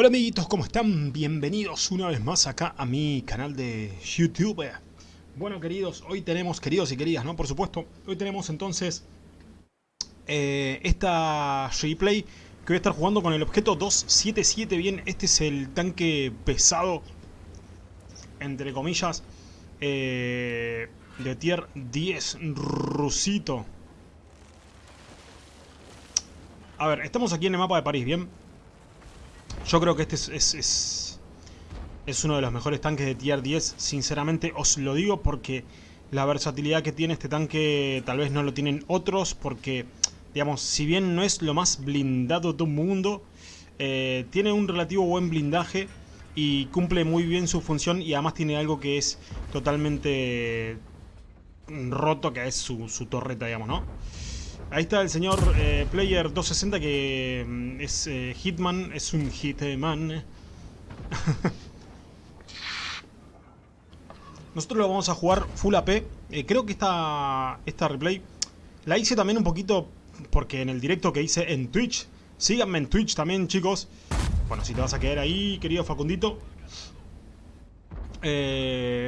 Hola amiguitos, ¿cómo están? Bienvenidos una vez más acá a mi canal de YouTube. Bueno queridos, hoy tenemos, queridos y queridas, ¿no? Por supuesto, hoy tenemos entonces eh, esta replay que voy a estar jugando con el objeto 277. Bien, este es el tanque pesado, entre comillas, eh, de tier 10 rusito. A ver, estamos aquí en el mapa de París, ¿bien? Yo creo que este es, es, es, uno de los mejores tanques de tier 10. Sinceramente os lo digo porque la versatilidad que tiene este tanque tal vez no lo tienen otros. Porque, digamos, si bien no es lo más blindado de un mundo, eh, tiene un relativo buen blindaje y cumple muy bien su función. Y además tiene algo que es totalmente roto, que es su, su torreta, digamos, ¿no? Ahí está el señor eh, Player 260 que mm, es eh, Hitman, es un Hitman. Nosotros lo vamos a jugar Full AP. Eh, creo que esta, esta replay la hice también un poquito porque en el directo que hice en Twitch. Síganme en Twitch también, chicos. Bueno, si te vas a quedar ahí, querido Facundito.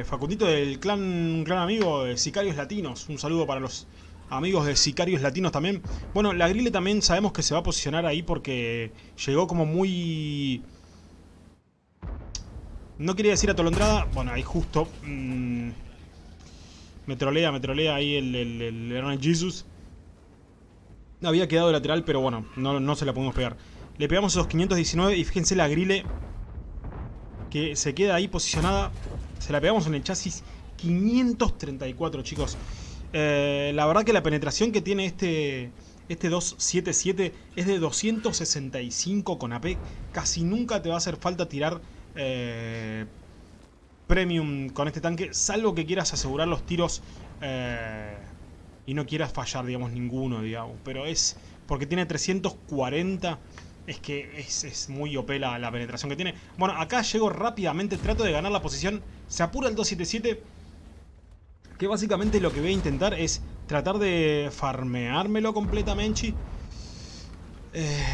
Facundito del clan, amigo de Sicarios Latinos. Un saludo para los amigos de Sicarios Latinos también. Bueno, la Grille también sabemos que se va a posicionar ahí porque llegó como muy... No quería decir atolondrada. Bueno, ahí justo... Mm, me trolea, me trolea ahí el, el, el Jesus. Había quedado lateral, pero bueno, no, no se la podemos pegar. Le pegamos esos 519 y fíjense la Grille que se queda ahí posicionada. Se la pegamos en el chasis 534, chicos. Eh, la verdad que la penetración que tiene este, este 277 es de 265 con AP. Casi nunca te va a hacer falta tirar eh, premium con este tanque, salvo que quieras asegurar los tiros eh, y no quieras fallar, digamos, ninguno, digamos. Pero es porque tiene 340... Es que es, muy OP la, la penetración que tiene. Bueno, acá llego rápidamente, trato de ganar la posición. Se apura el 277 que básicamente lo que voy a intentar es tratar de farmeármelo completamente. Eh,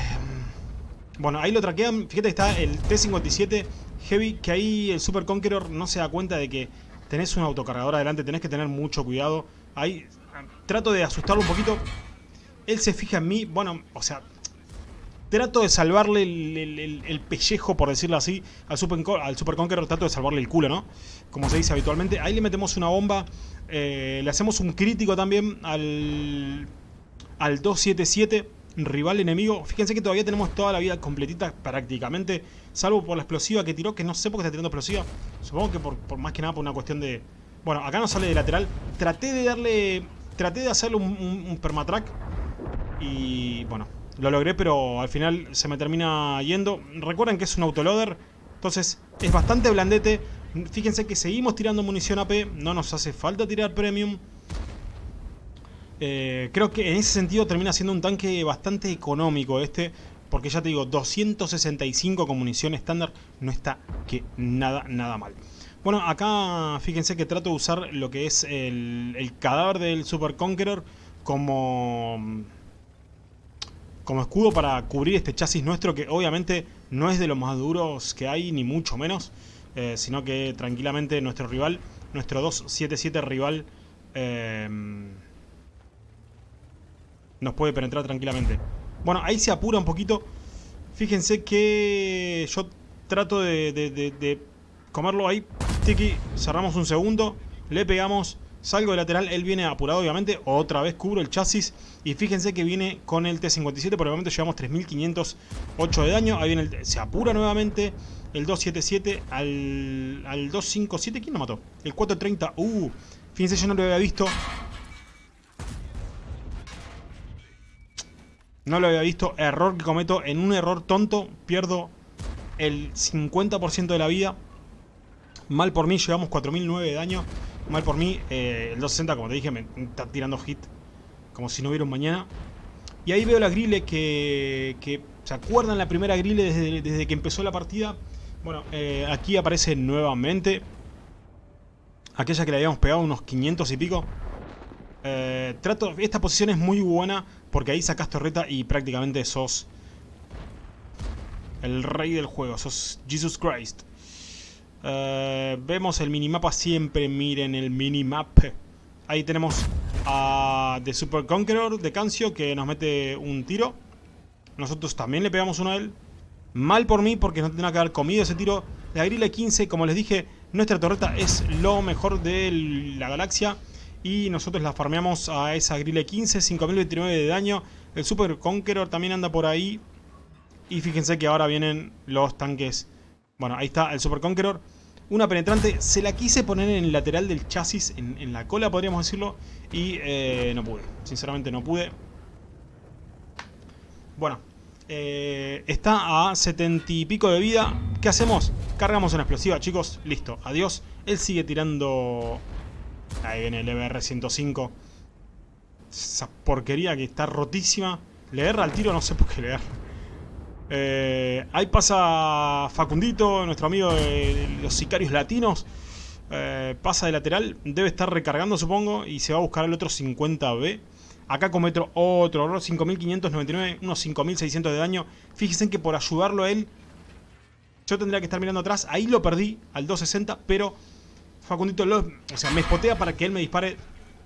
bueno, ahí lo traquean. Fíjate está el T-57 Heavy, que ahí el Super Conqueror no se da cuenta de que tenés un autocargador adelante, tenés que tener mucho cuidado. Ahí trato de asustarlo un poquito. Él se fija en mí, bueno, o sea, trato de salvarle el, pellejo, por decirlo así, al Super, al Super Conqueror, trato de salvarle el culo, ¿no? Como se dice habitualmente. Ahí le metemos una bomba eh, le hacemos un crítico también al, al 277, rival enemigo. Fíjense que todavía tenemos toda la vida completita prácticamente, salvo por la explosiva que tiró, que no sé por qué está tirando explosiva. Supongo que por, más que nada por una cuestión de... Bueno, acá no sale de lateral. Traté de darle... Traté de hacerle un, permatrack. Y bueno, lo logré, pero al final se me termina yendo. Recuerden que es un autoloader. Entonces es bastante blandete. Fíjense que seguimos tirando munición AP, no nos hace falta tirar premium. Eh, creo que en ese sentido termina siendo un tanque bastante económico este. Porque ya te digo, 265 con munición estándar no está que nada, nada mal. Bueno, acá fíjense que trato de usar lo que es el, el cadáver del Super Conqueror como, como escudo para cubrir este chasis nuestro que obviamente no es de los más duros que hay, ni mucho menos. Eh, sino que tranquilamente nuestro rival, nuestro 277 rival, eh, nos puede penetrar tranquilamente. Bueno, ahí se apura un poquito. Fíjense que yo trato de, comerlo ahí. Tiki, cerramos un segundo, le pegamos, salgo de lateral, él viene apurado obviamente, otra vez cubro el chasis y fíjense que viene con el T57, por el momento llevamos 3508 de daño, ahí viene el, se apura nuevamente, el 277 al, al 257. ¿Quién lo mató? El 430. Uh, fíjense, yo no lo había visto. No lo había visto. Error que cometo. En un error tonto pierdo el 50% de la vida. Mal por mí, llevamos 4009 de daño. Mal por mí, eh, el 260, como te dije, me está tirando hit. Como si no hubiera un mañana. Y ahí veo la grille que, que ¿Se acuerdan la primera grille desde, que empezó la partida? Bueno, eh, aquí aparece nuevamente aquella que le habíamos pegado unos 500 y pico. Eh, trato, esta posición es muy buena porque ahí sacas torreta y prácticamente sos El rey del juego, sos Jesus Christ. Eh, vemos el minimapa siempre, miren el minimap. Ahí tenemos a The Super Conqueror de Cancio que nos mete un tiro. Nosotros también le pegamos uno a él. Mal por mí porque no tendrá que haber comido ese tiro. La grilla 15, como les dije, nuestra torreta es lo mejor de la galaxia. Y nosotros la farmeamos a esa grille 15, 5029 de daño. El Super Conqueror también anda por ahí. Y fíjense que ahora vienen los tanques. Bueno, ahí está el Super Conqueror. Una penetrante. Se la quise poner en el lateral del chasis, en, la cola podríamos decirlo. Y eh, no pude. Sinceramente no pude. Bueno. Eh, está a 70 y pico de vida. ¿Qué hacemos? Cargamos una explosiva, chicos. Listo. Adiós. Él sigue tirando... Ahí viene el EBR-105. Esa porquería que está rotísima. Le erra al tiro, no sé por qué le erra. Eh, ahí pasa Facundito, nuestro amigo de los sicarios latinos. Eh, pasa de lateral, debe estar recargando supongo y se va a buscar el otro 50B. Acá cometo otro error, 5599, unos 5600 de daño. Fíjense que por ayudarlo a él, yo tendría que estar mirando atrás. Ahí lo perdí al 260, pero Facundito lo, o sea, me spotea para que él me dispare.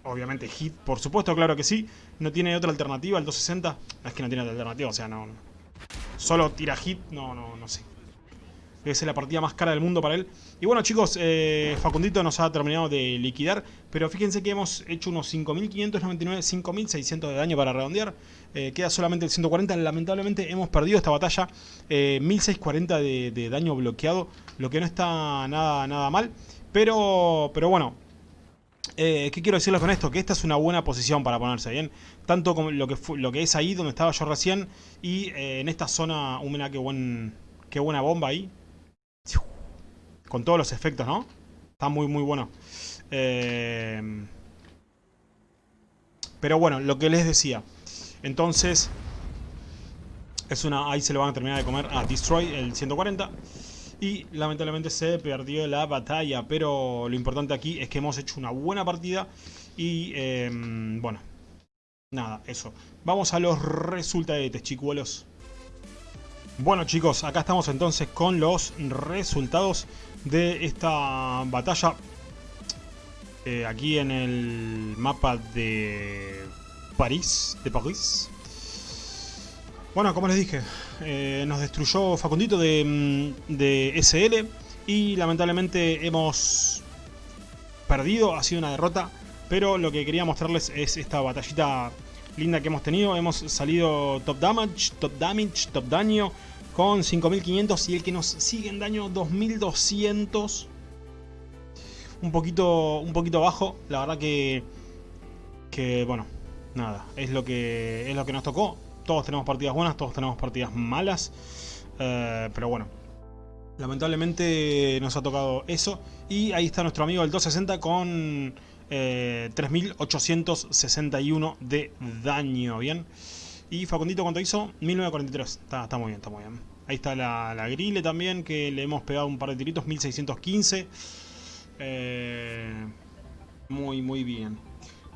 Obviamente hit, por supuesto, claro que sí. No tiene otra alternativa, el 260. es que no tiene otra alternativa, o sea, no solo tira hit, no, no, no sé. Debe ser la partida más cara del mundo para él. Y bueno chicos, eh, Facundito nos ha terminado de liquidar. Pero fíjense que hemos hecho unos 5.599, 5.600 de daño para redondear. Eh, queda solamente el 140. Lamentablemente hemos perdido esta batalla. Eh, 1.640 de, de, daño bloqueado. Lo que no está nada, nada mal. Pero, pero bueno, eh, ¿Qué quiero decirles con esto? Que esta es una buena posición para ponerse, ¿bien? Tanto como lo que, es ahí donde estaba yo recién y eh, en esta zona, mira qué, buen, qué buena bomba ahí. Con todos los efectos, ¿no? Está muy, muy bueno. Eh, pero bueno, lo que les decía. Entonces, es una ahí se lo van a terminar de comer a Destroy, el 140. Y lamentablemente se perdió la batalla, pero lo importante aquí es que hemos hecho una buena partida y em, bueno, nada, eso. Vamos a los resultados, chicuelos. Bueno chicos, acá estamos entonces con los resultados de esta batalla. Eh, aquí en el mapa de París, de París. Bueno, como les dije, eh, nos destruyó Facundito de, mm, de, SL y lamentablemente hemos perdido, ha sido una derrota, pero lo que quería mostrarles es esta batallita linda que hemos tenido. Hemos salido top damage, top damage, top daño con 5500 y el que nos sigue en daño 2200. Un poquito, un poquito bajo, la verdad que, que bueno, nada, es lo que, es lo que nos tocó todos tenemos partidas buenas, todos tenemos partidas malas. Eh, pero bueno, lamentablemente nos ha tocado eso. Y ahí está nuestro amigo el 260 con 3861 eh, de daño, ¿bien? Y Facundito, ¿cuánto hizo? 1943. Está, muy bien, está muy bien. Ahí está la, la, grille también, que le hemos pegado un par de tiritos, 1615. Eh, muy, muy bien.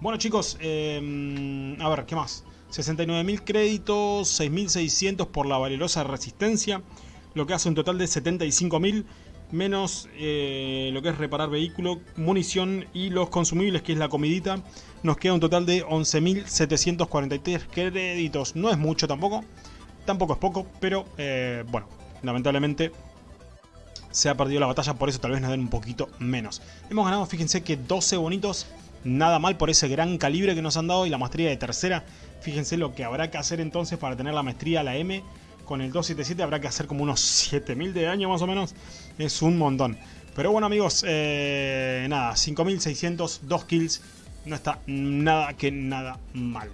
Bueno chicos, a ver, ¿qué más? 69.000 créditos, 6.600 por la valerosa resistencia, lo que hace un total de 75.000 menos eh, lo que es reparar vehículo, munición y los consumibles, que es la comidita, nos queda un total de 11.743 créditos. No es mucho tampoco, tampoco es poco, pero eh, bueno, lamentablemente se ha perdido la batalla, por eso tal vez nos den un poquito menos. Hemos ganado, fíjense que 12 bonitos, nada mal por ese gran calibre que nos han dado y la maestría de tercera Fíjense lo que habrá que hacer entonces para tener la maestría la M. Con el 277 habrá que hacer como unos 7000 de daño más o menos. Es un montón. Pero bueno amigos, eh, nada, 5600, 2 kills. No está nada que nada mal.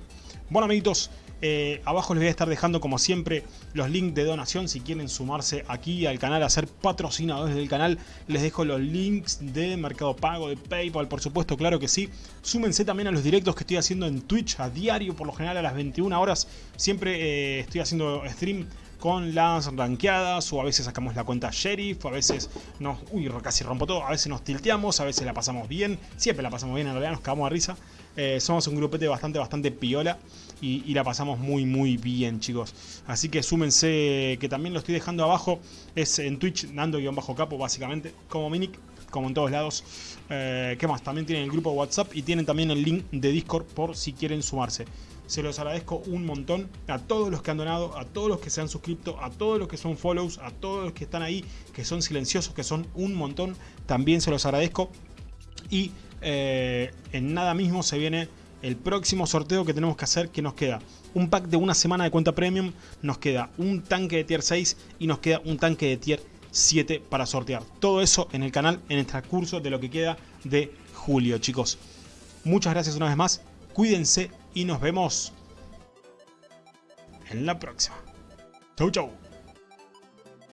Bueno amiguitos, eh, abajo les voy a estar dejando como siempre los links de donación si quieren sumarse aquí al canal a ser patrocinadores del canal. Les dejo los links de Mercado Pago, de Paypal, por supuesto, claro que sí. Súmense también a los directos que estoy haciendo en Twitch a diario, por lo general a las 21 horas. Siempre eh, estoy haciendo stream con las ranqueadas o a veces sacamos la cuenta sheriff, a veces nos... Uy, casi rompo todo, a veces nos tilteamos, a veces la pasamos bien, siempre la pasamos bien, en realidad nos cagamos de risa. Eh, somos un grupete bastante, bastante piola. Y, la pasamos muy, muy bien, chicos. Así que súmense, que también lo estoy dejando abajo. Es en Twitch, Nando-Capo, básicamente, como Minic, como en todos lados. Eh, ¿Qué más? También tienen el grupo WhatsApp y tienen también el link de Discord por si quieren sumarse. Se los agradezco un montón a todos los que han donado, a todos los que se han suscrito, a todos los que son follows, a todos los que están ahí, que son silenciosos, que son un montón. También se los agradezco. Y eh, en nada mismo se viene el próximo sorteo que tenemos que hacer, que nos queda un pack de una semana de cuenta premium, nos queda un tanque de tier 6 y nos queda un tanque de tier 7 para sortear. Todo eso en el canal en el transcurso de lo que queda de julio, chicos. Muchas gracias una vez más, cuídense y nos vemos en la próxima. Chau, chau.